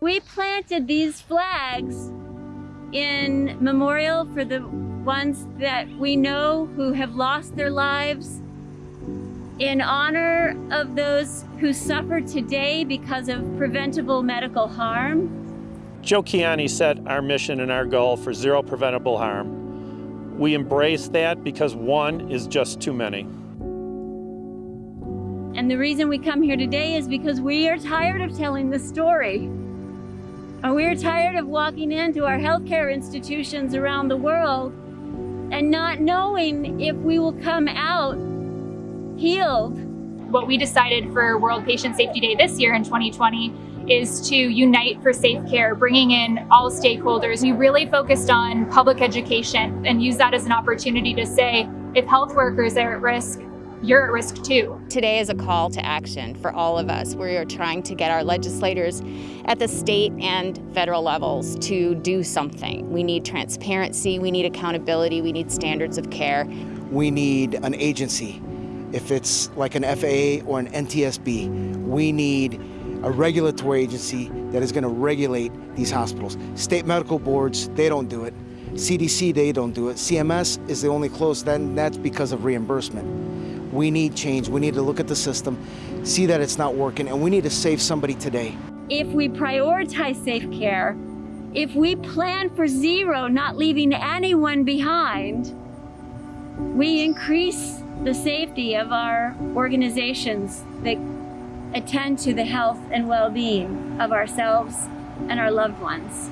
planted these flags in memorial for the ones that we know who have lost their lives, in honor of those who suffer today because of preventable medical harm. Joe Kiani set our mission and our goal for zero preventable harm. We embrace that because one is just too many. And the reason we come here today is because we are tired of telling the story. And we're tired of walking into our healthcare institutions around the world and not knowing if we will come out healed. What we decided for World Patient Safety Day this year in 2020 is to unite for safe care, bringing in all stakeholders. We really focused on public education and use that as an opportunity to say, if health workers are at risk, you're at risk too. Today is a call to action for all of us. We are trying to get our legislators at the state and federal levels to do something. We need transparency, we need accountability, we need standards of care. We need an agency. If it's like an FAA or an NTSB, we need a regulatory agency that is going to regulate these hospitals. State medical boards, they don't do it. CDC, they don't do it. CMS is the only close, then that's because of reimbursement. We need change. We need to look at the system, see that it's not working, and we need to save somebody today. If we prioritize safe care, if we plan for zero, not leaving anyone behind, we increase the safety of our organizations that attend to the health and well-being of ourselves and our loved ones.